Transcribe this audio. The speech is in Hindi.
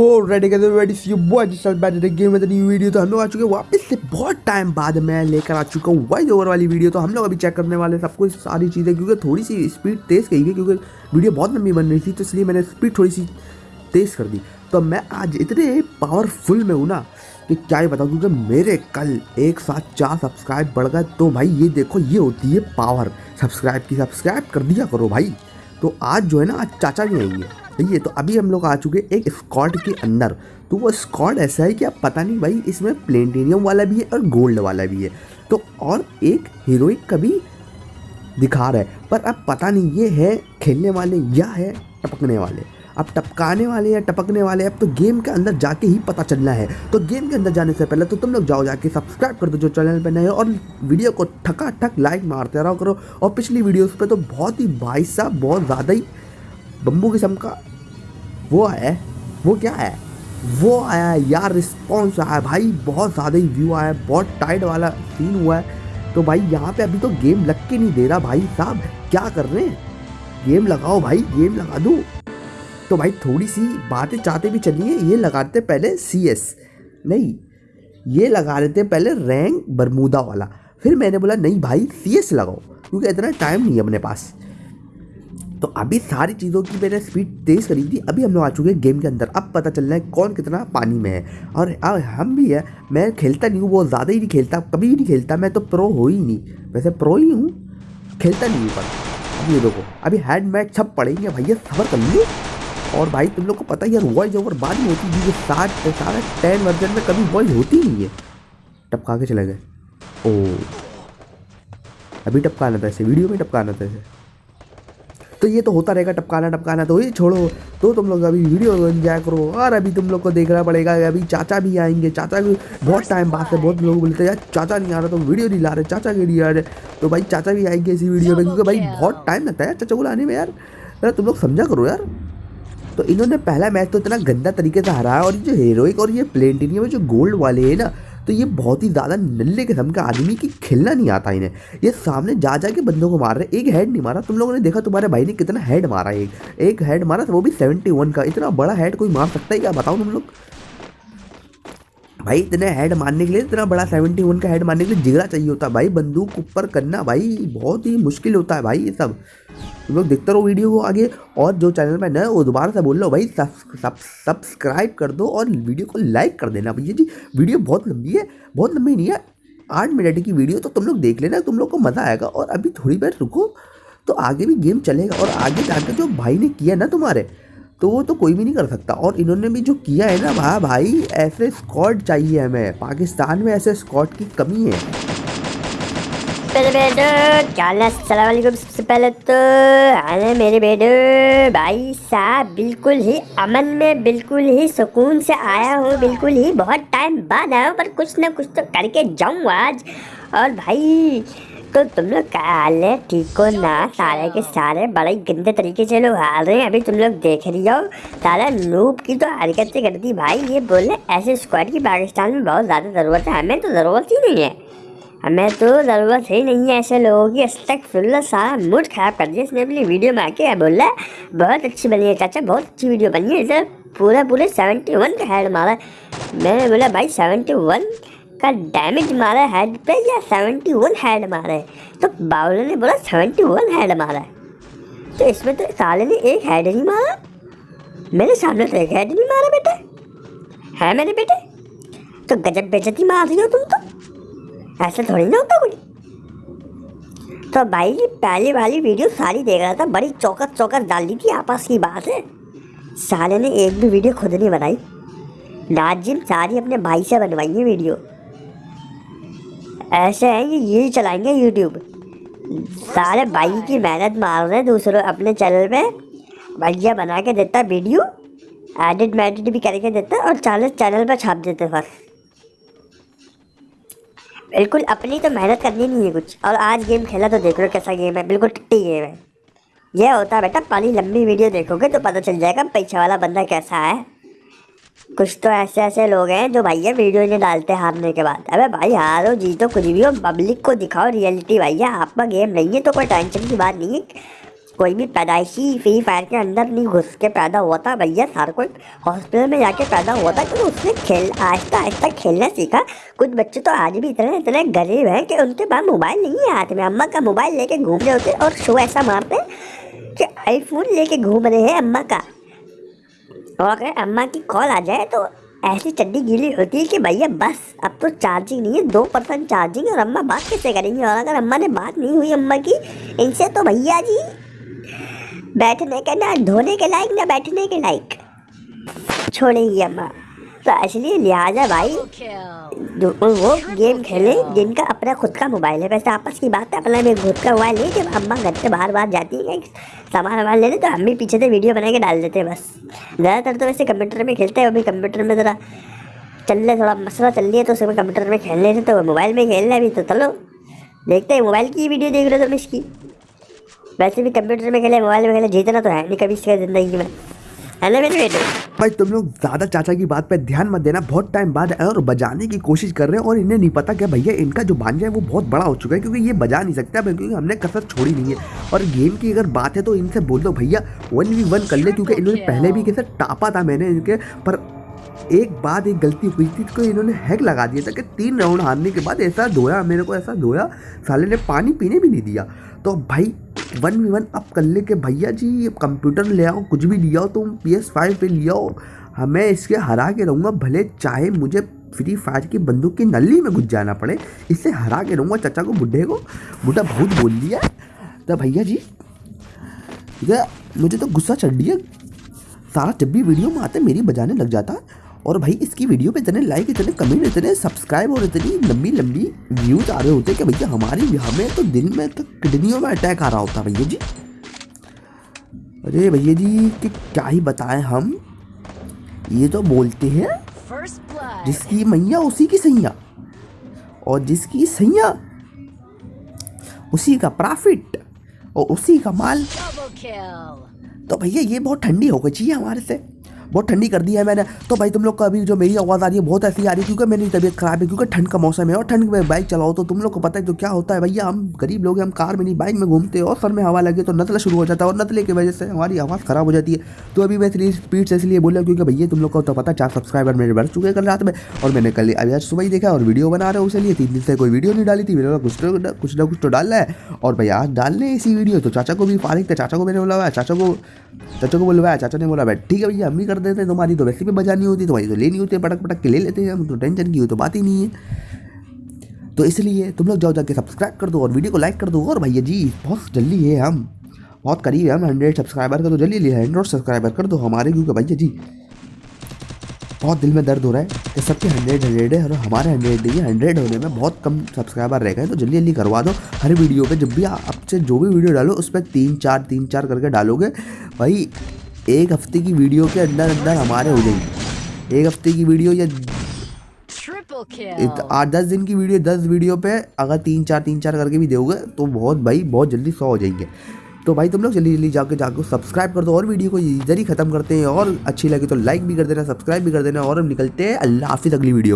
तो हम लोग आ चुके हैं वापस से बहुत टाइम बाद मैं लेकर आ चुका हूँ वाइज ओवर वाली वीडियो तो हम लोग अभी चेक करने वाले हैं सब कुछ, सारी चीज़ें, क्योंकि थोड़ी सी स्पीड तेज़ कही गई क्योंकि वीडियो बहुत लंबी बन रही थी तो इसलिए मैंने स्पीड थोड़ी सी तेज़ कर दी। तो मैं आज इतने पावरफुल में हूँ ना कि क्या ही बताऊँ, क्योंकि मेरे कल एक साथ चार सब्सक्राइब बढ़ गए। तो भाई, ये देखो, ये होती है पावर सब्सक्राइब की सब्सक्राइब कर दिया करो भाई। तो आज जो है ना, आज चाचा भी आएँगे। ये तो अभी हम लोग आ चुके एक स्कॉट के अंदर। तो वो स्कॉट ऐसा है कि आप पता नहीं भाई, इसमें प्लेटिनियम वाला भी है और गोल्ड वाला भी है। तो और एक हीरोइक का भी दिखा रहा है, पर अब पता नहीं ये है खेलने वाले या है टपकने वाले। अब टपकाने वाले या टपकने वाले अब तो गेम के अंदर जाके ही पता चलना है। तो गेम के अंदर जाने से पहले तो तुम लोग जाओ जाके सब्सक्राइब कर दो जो चैनल पर नए हो और वीडियो को ठका ठक लाइक मारते रहो करो। और पिछली वीडियोस पे तो बहुत ही भाई साहब, बहुत ज़्यादा ही बम्बू किस्म का वो है। वो क्या है? वो आया है यार रिस्पॉन्स आया है भाई। बहुत ज़्यादा ही व्यू आया है, बहुत टाइट वाला सीन हुआ है। तो भाई यहाँ पे अभी तो गेम लग के नहीं दे रहा भाई साहब। क्या कर रहे हैं? गेम लगाओ भाई गेम लगा दो। तो भाई थोड़ी सी बातें चाहते भी चलिए, ये लगाते पहले सी एस नहीं, ये लगा लेते पहले रैंक बरमूदा वाला। फिर मैंने बोला, नहीं भाई सी एस लगाओ, क्योंकि इतना टाइम नहीं है अपने पास। तो अभी सारी चीज़ों की मैंने स्पीड तेज़ करी थी, अभी हम लोग आ चुके हैं गेम के अंदर। अब पता चल रहा है कौन कितना पानी में है। और अब हम भी है, मैं खेलता नहीं हूँ, बहुत ज़्यादा ही नहीं खेलता, कभी भी नहीं खेलता, मैं तो प्रो हो ही नहीं। वैसे प्रो ही हूँ, खेलता नहीं हूँ पर। अब ये देखो, अभी हैंड मैच सब पड़ेंगे, भैया सबर कर लो। और भाई, तुम लोग को पता ही यार वॉइस ओवर बाद में होती है साठ सारा टेन वर्जन में कभी वॉइस होती नहीं है। टपका के चले गए। ओ। अभी टपकाना था ऐसे वीडियो में टपकाना था ऐसे तो ये तो होता रहेगा, टपकाना टपकाना तो ये छोड़ो। तो तुम लोग अभी वीडियो एंजॉय करो। और अभी तुम लोग को देखना पड़ेगा, अभी चाचा भी आएँगे। चाचा भी बहुत टाइम बाद से बहुत लोग बोलते हैं। यार, चाचा नहीं आ रहा तो वीडियो नहीं ला रहे, चाचा के नहीं आ रहे। तो भाई, चाचा भी आएँगे इसी वीडियो में, क्योंकि भाई, बहुत टाइम लगता है यार, चाचा को लाने में यार, तुम लोग समझा करो यार। तो इन्होंने पहला मैच तो इतना गंदा तरीके से हराया और जो हीरोइक और ये प्लेटिनियम जो गोल्ड वाले हैं ना तो ये बहुत ही ज़्यादा नल्ले किस्म का आदमी की खेलना नहीं आता इन्हें। ये सामने जा जा के बंदों को मार रहे एक हेड नहीं मारा। तुम लोगों ने देखा तुम्हारे भाई ने कितना हेड मारा एक एक हेड मारा था वो भी सेवेंटी वन का। इतना बड़ा हेड कोई मार सकता है क्या? बताओ तुम लोग। भाई, इतने हेड मारने के लिए, इतना बड़ा सेवेंटी वन का हेड मारने के लिए जिगरा चाहिए होता है भाई, बंदूक ऊपर करना भाई, बहुत ही मुश्किल होता है भाई ये सब। तुम लोग देखते रहो वीडियो को आगे, और जो चैनल में नए वो दोबारा से बोल लो भाई सब्सक्राइब कर दो और वीडियो को लाइक कर देना भैया जी। वीडियो बहुत लंबी है, बहुत लंबी नहीं है, आठ मिनट की वीडियो तो तुम लोग देख लेना, तुम लोग को मज़ा आएगा। और अभी थोड़ी देर रुको तो आगे भी गेम चलेगा, और आगे जाकर जो भाई ने किया ना तुम्हारे तो वो तो कोई भी नहीं कर सकता। और इन्होंने भी जो किया है ना भाई भाई, ऐसे स्कॉट चाहिए हमें। पाकिस्तान में ऐसे स्कॉट की कमी है। क्या सबसे पहले तो? अरे मेरे बेटो, भाई साहब, बिल्कुल ही अमन में बिल्कुल ही सुकून से आया हूँ। बिल्कुल ही, बहुत टाइम बाद आया हूँ, पर कुछ ना कुछ तो करके जाऊँ आज। और भाई तो तुम लोग ठीक हो ना सारे के सारे बड़े गंदे तरीके से लोग हार रहे हैं अभी तुम लोग देख रही हो सारा नूब की तो हरकतें करती भाई ये बोले ऐसे स्क्वाड की पाकिस्तान में बहुत ज़्यादा ज़रूरत है हमें तो ज़रूरत ही नहीं है हमें तो ज़रूरत ही नहीं है ऐसे लोगों की अस तक फिर सारा मूड ख़राब कर दिया इसने अपनी वीडियो में आके बोला बहुत अच्छी बनी है चाचा बहुत अच्छी वीडियो बनी है इसे पूरा पूरे सेवेंटी वन का हेड मारा मैंने बोला भाई सेवेंटी वन का डैमेज मारा हेड पे या सेवेंटी वन हेड मारा है? तो बाउल ने बोला सेवेंटी वन हेड मारा है। तो इसमें तो साले ने एक हेड नहीं मारा। मेरे सामने तो एक हेड नहीं मारा बेटे। है मेरे बेटे? तो गजब बेचती मार रही हो तुम तो। ऐसा थोड़ी ना होता कोई। तो भाई जी, पहली वाली वीडियो सारी देख रहा था, बड़ी चौकस चौकस डाल दी थी आपस की बात है। साले ने एक भी वीडियो खुद नहीं बनाई। नाजिम सारी अपने भाई से बनवाई है वीडियो ऐसे है कि ये चलाएँगे यूट्यूब सारे भाई की मेहनत मार रहे दूसरों अपने चैनल पे। भैया बना के देता वीडियो एडिट मेडिट भी करके देता और चालीस चैनल पर छाप देते बस। बिल्कुल अपनी तो मेहनत करनी नहीं है कुछ। और आज गेम खेला तो देख लो कैसा गेम है, बिल्कुल टिट्टी गेम है। यह होता है बेटा पानी लंबी वीडियो देखोगे तो पता चल जाएगा पैसा वाला बंदा कैसा है। कुछ तो ऐसे ऐसे लोग हैं जो भैया वीडियो नहीं डालते हारने के बाद। अबे भाई हारो जीतो कुछ भी हो पब्लिक को दिखाओ रियलिटी भैया आपका गेम नहीं है तो कोई टेंशन की बात नहीं है। कोई भी पैदाइशी फ्री फायर के अंदर नहीं, घुस के पैदा हुआ था भैया हर कोई हॉस्पिटल में जाके पैदा हुआ था, क्योंकि उसने खेल आहिस्ता आहिस्ता खेलना सीखा। कुछ बच्चे तो आज भी इतने इतने गरीब हैं कि उनके पास मोबाइल नहीं है हाथ में। अम्मा का मोबाइल लेके घूम रहे होते और शो ऐसा मारते कि आईफोन लेके घूम रहे हैं अम्मा का। और अगर अम्मा की कॉल आ जाए तो ऐसी चड्डी गीली होती है कि भैया बस, अब तो चार्जिंग नहीं है, दो परसेंट चार्जिंग और अम्मा बात कैसे करेंगी? और अगर अम्मा ने बात नहीं हुई अम्मा की, इनसे तो भैया जी, बैठने के ना, धोने के लायक ना बैठने के लायक। छोड़ेंगी अम्मा। तो इसलिए लिहाजा भाई वो गेम खेले जिनका अपना खुद का मोबाइल है। वैसे आपस की बात है, अपना में खुद का मोबाइल नहीं, जब अम्मा घर से बाहर बाहर जाती है सामान वामान लेने तो हम भी पीछे से वीडियो बना के डाल देते हैं बस। ज़्यादातर तो वैसे कंप्यूटर में खेलते हैं, अभी कंप्यूटर में ज़रा चल रहे थोड़ा मसला चल रही है तो उसमें कंप्यूटर में खेलने से तो मोबाइल में खेलना अभी तो चलो। देखते हैं, मोबाइल की वीडियो देख रहे हो तुम इसकी। वैसे भी कंप्यूटर में खेले, मोबाइल में खेले, जीतना तो है नहीं कभी इसका ज़िंदगी में। है मेरे। बेटे भाई तुम लोग ज़्यादा चाचा की बात पे ध्यान मत देना बहुत टाइम बाद आए और बजाने की कोशिश कर रहे हैं और इन्हें नहीं पता कि भैया इनका जो भांजा है वो बहुत बड़ा हो चुका है क्योंकि ये बजा नहीं सकता क्योंकि हमने कसर छोड़ी नहीं है। और गेम की अगर बात है तो इनसे बोल दो भैया वन वी वन कर ले क्योंकि इन्होंने पहले भी कैसे टापा था मैंने इनके पर एक बात एक गलती हुई थी तो इन्होंने हैक लगा दिया था कि तीन राउंड हारने के बाद ऐसा धोया मेरे को ऐसा धोया साले ने पानी पीने भी नहीं दिया। तो भाई वन वी वन अब कर ले के भैया जी कंप्यूटर ले आओ, कुछ भी लिया हो तुम पी एस फाइव पे लिया हो, हमें इसके हरा के रहूँगा, भले चाहे मुझे फ्री फायर की बंदूक की नली में घुस जाना पड़े, इससे हरा के रहूँगा चाचा को, बुढ़े को, बुढ़ा बहुत बोल दिया तो भैया जी मुझे तो गुस्सा चढ़ दिया सारा जब भी वीडियो में आते, मेरी बजाने लग जाता। और भाई इसकी वीडियो पे इतने लाइक इतने कमेंट इतने सब्सक्राइब और इतनी लंबी लंबी व्यूज़ आ रहे होते कि भैया हमारी हमें तो दिल में तो किडनियों में अटैक आ रहा होता भैया जी। अरे भैया जी कि क्या ही बताएँ हम। ये तो बोलते हैं जिसकी मैया उसी की सैया। और जिसकी सैया उसी का प्रॉफिट और उसी का माल। तो भैया ये बहुत ठंडी हो गई चाहिए हमारे से। बहुत ठंडी कर दी है मैंने। तो भाई तुम लोग का अभी जो मेरी आवाज़ आ रही है, बहुत ऐसी आ रही है, क्योंकि मेरी तबीयत खराब है, क्योंकि ठंड का मौसम है और ठंड में बाइक चलाओ तो तुम लोग को पता है तो क्या होता है। भैया, हम गरीब लोग हैं, हम कार में नहीं बाइक में घूमते हैं और सर में हवा लगे तो नतला शुरू हो जाता है और नतले की वजह से हमारी आवाज़ खराब हो जाती है। तो अभी मैं इतनी स्पीड से इसलिए बोल बोला क्योंकि भैया, तुम लोग को तो पता चार सब्सक्राइबर मेरे बढ़ चुके हैं कल रात में और मैंने कल अभी आज सुबह ही देखा और वीडियो बना रहे हो उसके लिए तीन दिन से कोई वीडियो नहीं डाली थी, मेरे कुछ ना कुछ ना कुछ तो डालना है। और भैया, आज डाल डालने इसी वीडियो तो चाचा को भी फारिग थे चाचा को मैंने बोला चाचा को चाचा को बोलवाया, चाचा ने बोला भाई ठीक है भैया हम भी कर देते हैं, तुम्हारी तो वैसे भी बजानी होती तो भाई तो लेनी होती है पटक पटक के ले लेते हैं, हम तो टेंशन की हो तो बात ही नहीं है। तो इसलिए तुम लोग जाओ जाके सब्सक्राइब कर दो और वीडियो को लाइक कर दो। और भैया जी बहुत जल्दी है हम, बहुत करीब है हम हंड्रेड सब्सक्राइबर का तो जल्दी ले हंड्रेड सब्सक्राइबर कर दो हमारे, क्योंकि भैया जी बहुत दिल में दर्द हो रहा है कि सबके हंड्रेड हंड्रेड है और हमारे हंड्रेड नहीं है हंड्रेड होने में बहुत कम सब्सक्राइबर रह गए तो जल्दी जल्दी करवा दो। हर वीडियो पे जब भी आपसे जो भी वीडियो डालो, उस पर तीन चार तीन चार करके डालोगे, भाई एक हफ़्ते की वीडियो के अंदर अंदर हमारे हो जाएँगे। एक हफ़्ते की वीडियो या आठ दस दिन की वीडियो दस वीडियो पे अगर तीन चार तीन चार करके भी दोगे तो बहुत भाई बहुत जल्दी सौ हो जाएँगे। तो भाई तुम लोग जल्दी जल्दी जाके जाके सब्सक्राइब कर दो और वीडियो को इधर ही खत्म करते हैं और अच्छी लगी तो लाइक भी कर देना सब्सक्राइब भी कर देना और हम निकलते हैं। अल्लाह हाफिज़ अगली वीडियो।